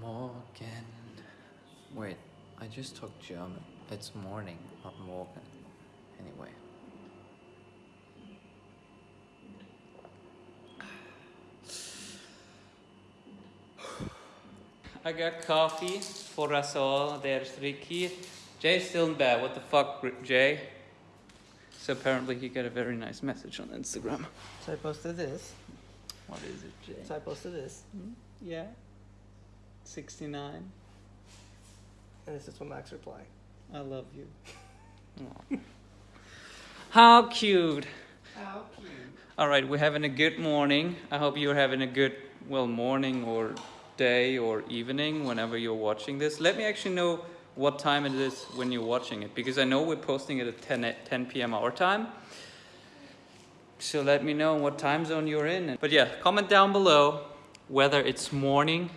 Morgen. Wait, I just talked German. It's morning, not morgen. Anyway. I got coffee for us all. There's Ricky. Jay's still in bed. What the fuck, Jay? So apparently he got a very nice message on Instagram. So I posted this. What is it, Jay? So I posted this. Hmm? Yeah. 69. And this is what Max replied. I love you. Aw. How cute. How cute. All right, we're having a good morning. I hope you're having a good, well, morning or day or evening whenever you're watching this. Let me actually know what time it is when you're watching it because I know we're posting it at 10, at 10 p.m. our time. So let me know what time zone you're in. But yeah, comment down below whether it's morning,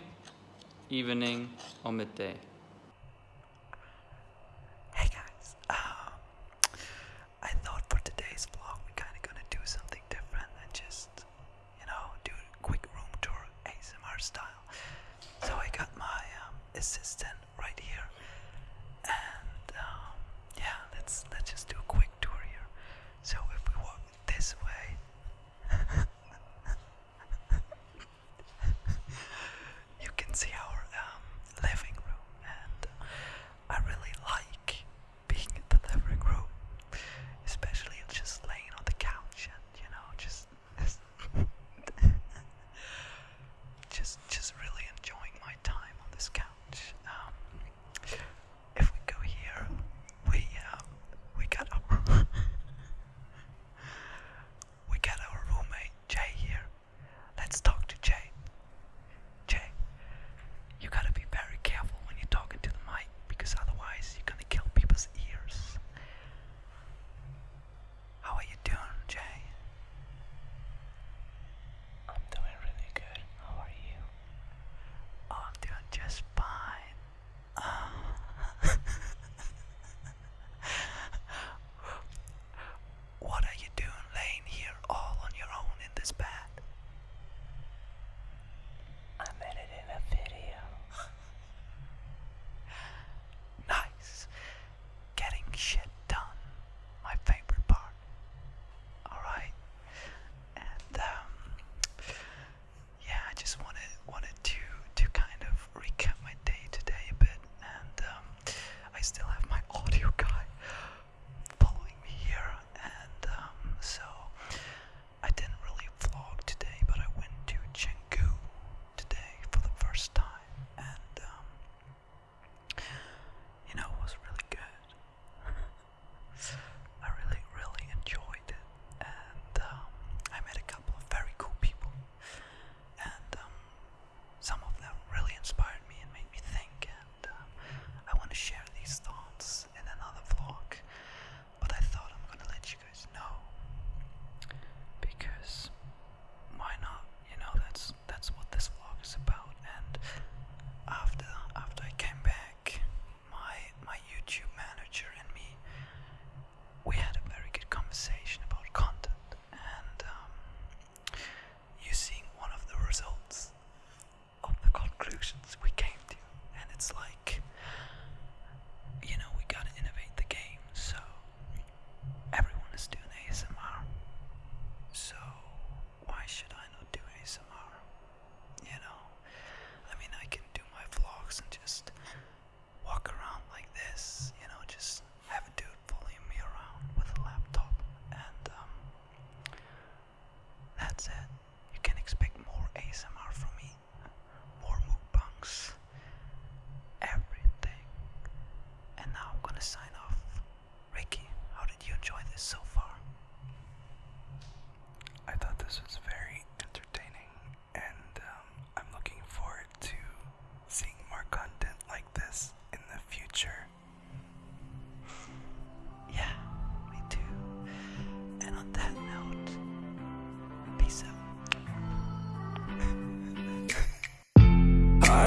evening, or midday. Hey guys, um, I thought for today's vlog we're kind of gonna do something different and just, you know, do a quick room tour ASMR style. So I got my um, assistant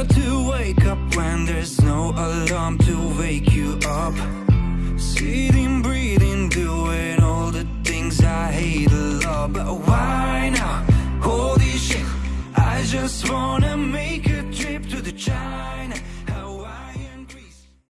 hard to wake up when there's no alarm to wake you up. Sitting, breathing, doing all the things I hate a lot. But why now? Holy shit I just wanna make a trip to the China.